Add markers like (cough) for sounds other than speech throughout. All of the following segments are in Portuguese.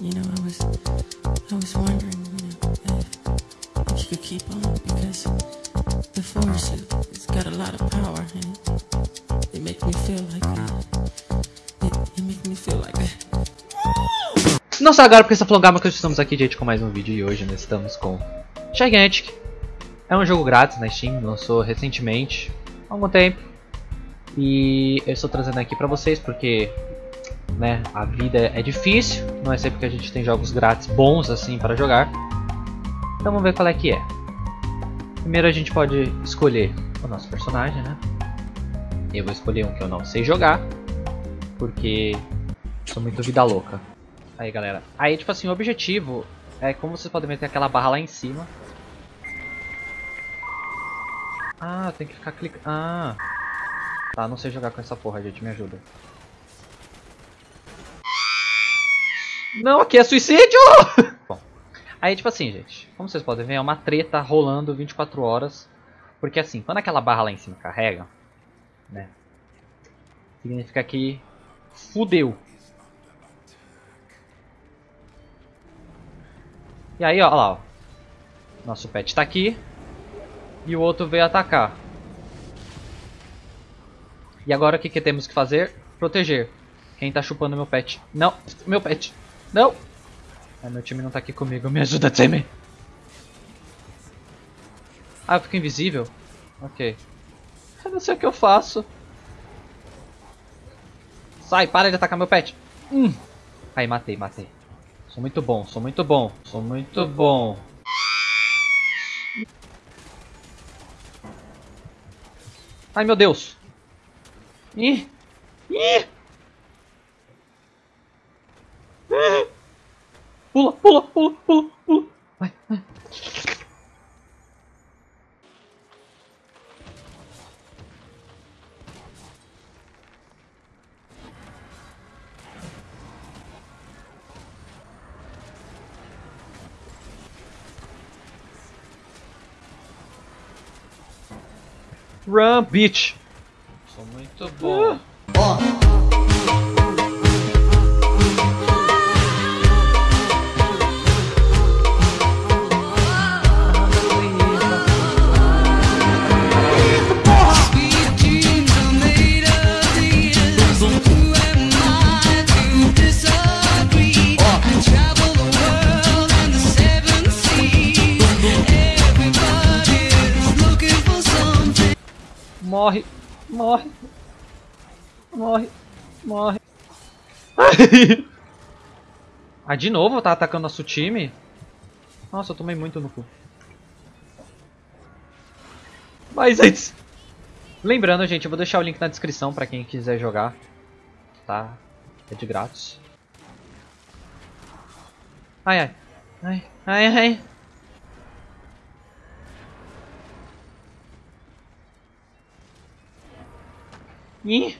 You know, I was, I was wondering, you know, if, if you could keep on because the force it's got a lot of power and it, it makes me feel like it, it makes me feel like Não só agora porque essa flongama que estamos aqui, gente, com mais um vídeo e hoje nós estamos com Gigantic. É um jogo grátis na Steam, lançou recentemente, há algum tempo. E eu estou trazendo aqui pra vocês porque né, a vida é difícil, não é sempre que a gente tem jogos grátis bons assim para jogar. Então vamos ver qual é que é. Primeiro a gente pode escolher o nosso personagem, né? Eu vou escolher um que eu não sei jogar, porque sou muito vida louca. Aí galera, aí tipo assim, o objetivo é como vocês podem ver tem aquela barra lá em cima. Ah, tem que ficar clicando. Ah. Tá, não sei jogar com essa porra, gente, me ajuda. Não, aqui é suicídio! Bom, aí tipo assim, gente, como vocês podem ver, é uma treta rolando 24 horas. Porque assim, quando aquela barra lá em cima carrega, né, significa que fudeu. E aí, ó, ó lá, ó. Nosso pet tá aqui. E o outro veio atacar. E agora o que, que temos que fazer? Proteger. Quem tá chupando meu pet? Não, meu pet. Não! Ah, meu time não tá aqui comigo. Me ajuda, time! Ah, eu fico invisível? Ok. Eu não sei o que eu faço. Sai, para de atacar meu pet. Hum. Aí, matei, matei. Sou muito bom, sou muito bom. Sou muito bom. Ai, meu Deus. Ih. Ih. Pula, pula, pula, pula, pula. Vai, vai. Run, bitch. Sou muito bom. Morre, morre, morre, morre. (laughs) ah, de novo tá atacando nosso time? Nossa, eu tomei muito no cu. Mas antes... Lembrando, gente, eu vou deixar o link na descrição pra quem quiser jogar. Tá? É de grátis. Ai, ai. Ai, ai, ai. Ih.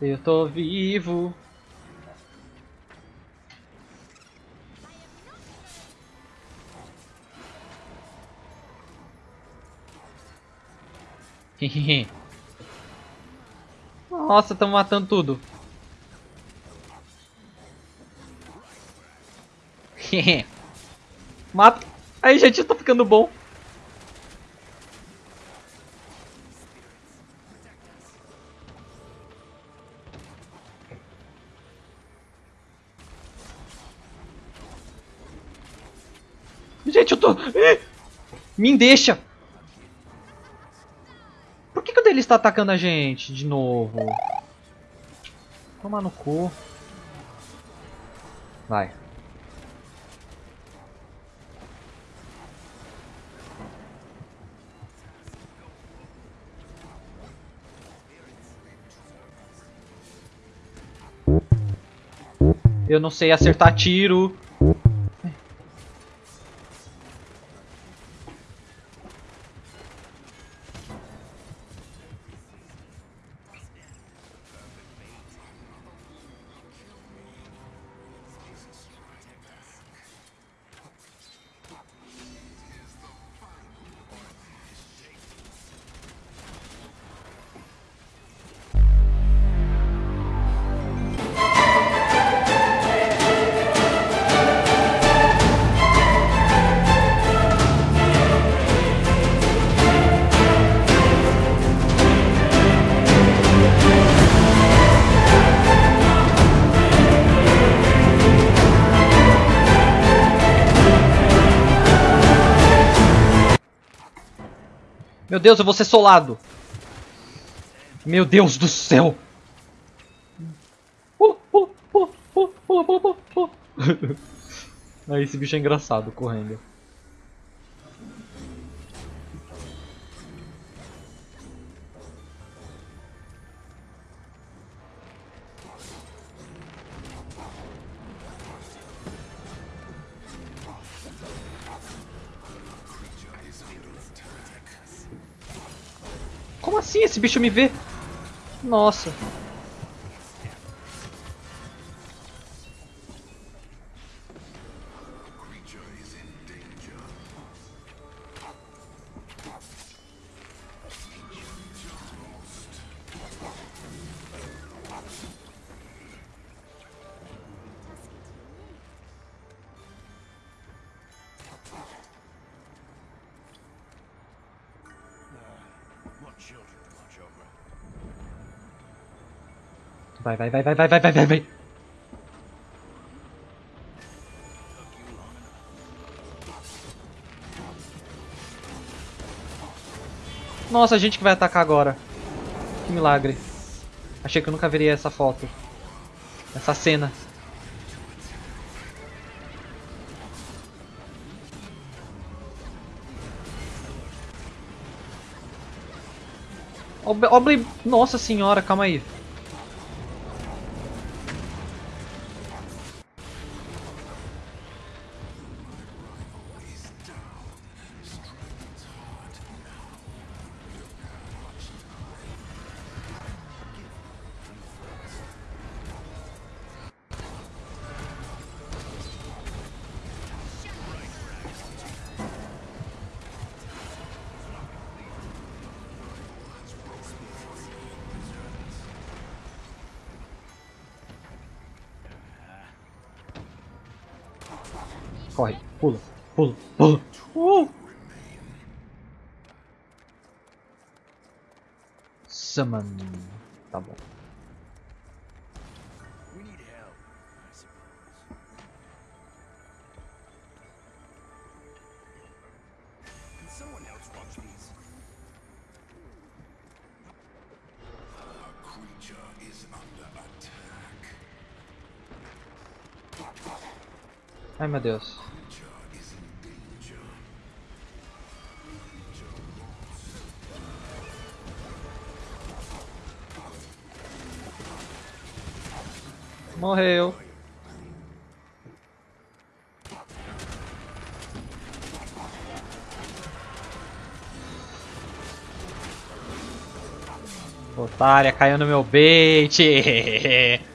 Eu tô vivo. (laughs) Nossa, estão matando tudo. (laughs) Mata. Aí, gente, eu tô ficando bom. Gente, eu tô... Me deixa! Por que, que o dele está atacando a gente de novo? Toma no cu. Vai. Eu não sei acertar tiro. Meu Deus, eu vou ser solado. Meu Deus do céu. Pula, pula, pula. Aí esse bicho é engraçado correndo. Assim esse bicho me vê? Nossa. Vai, vai, vai, vai, vai, vai, vai, vai, vai. Nossa, a gente que vai atacar agora. Que milagre. Achei que eu nunca veria essa foto. Essa cena. Ob- Obli... Nossa senhora, calma aí. Corre, pula, pula, pula. Uh! Summon. Tá bom. We need help, Morreu. Otária, caiu no meu bait. (laughs)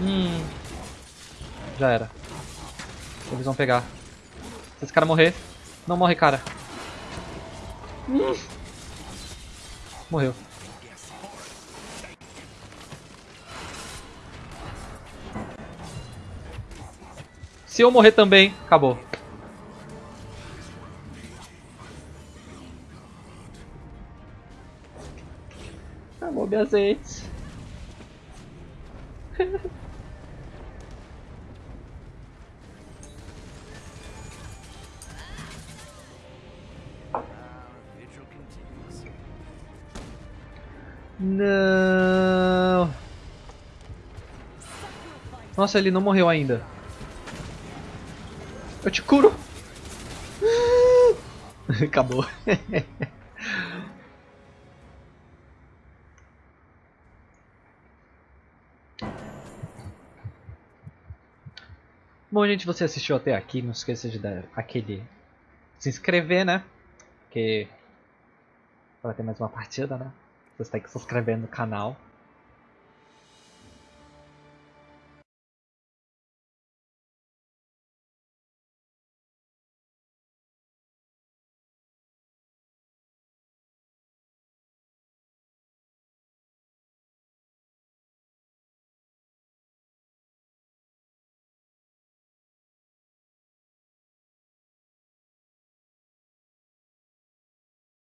Hum. Já era. Eles vão pegar. Se esse cara morrer. Não morre, cara. Hum. Morreu. Se eu morrer também, acabou. Acabou meu azeite. Não. Nossa, ele não morreu ainda. Eu te curo. (laughs) Acabou. Bom, gente, você assistiu até aqui, não esqueça de dar aquele se inscrever, né? Porque para ter mais uma partida, né? Você tem que se inscrever no canal.